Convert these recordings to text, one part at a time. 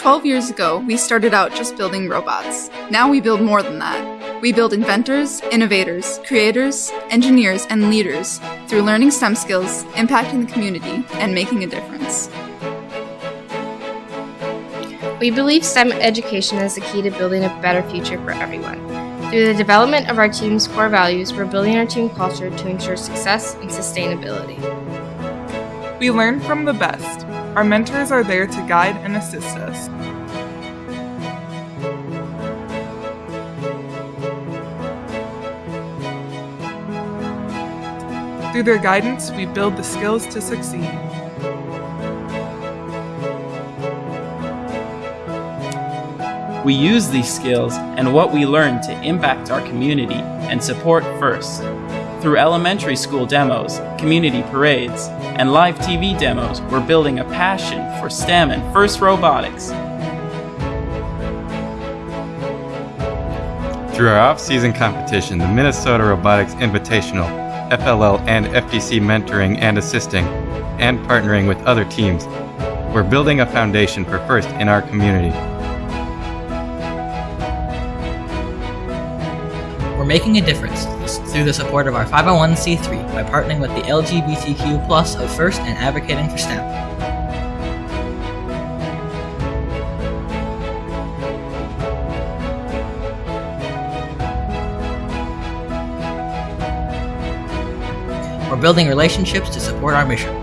12 years ago, we started out just building robots. Now we build more than that. We build inventors, innovators, creators, engineers, and leaders through learning STEM skills, impacting the community, and making a difference. We believe STEM education is the key to building a better future for everyone. Through the development of our team's core values, we're building our team culture to ensure success and sustainability. We learn from the best. Our mentors are there to guide and assist us. Through their guidance, we build the skills to succeed. We use these skills and what we learn to impact our community and support FIRST. Through elementary school demos, community parades, and live TV demos, we're building a passion for STEM and FIRST robotics. Through our off-season competition, the Minnesota Robotics Invitational, FLL and FTC mentoring and assisting, and partnering with other teams, we're building a foundation for FIRST in our community. We're making a difference through the support of our 501c3 by partnering with the LGBTQ plus of FIRST and advocating for STEM. We're building relationships to support our mission.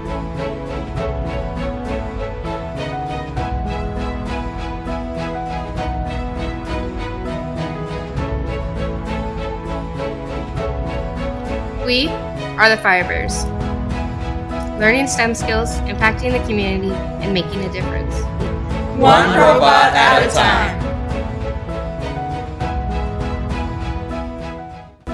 We are the Firebears. Learning STEM skills, impacting the community, and making a difference. One robot at a time.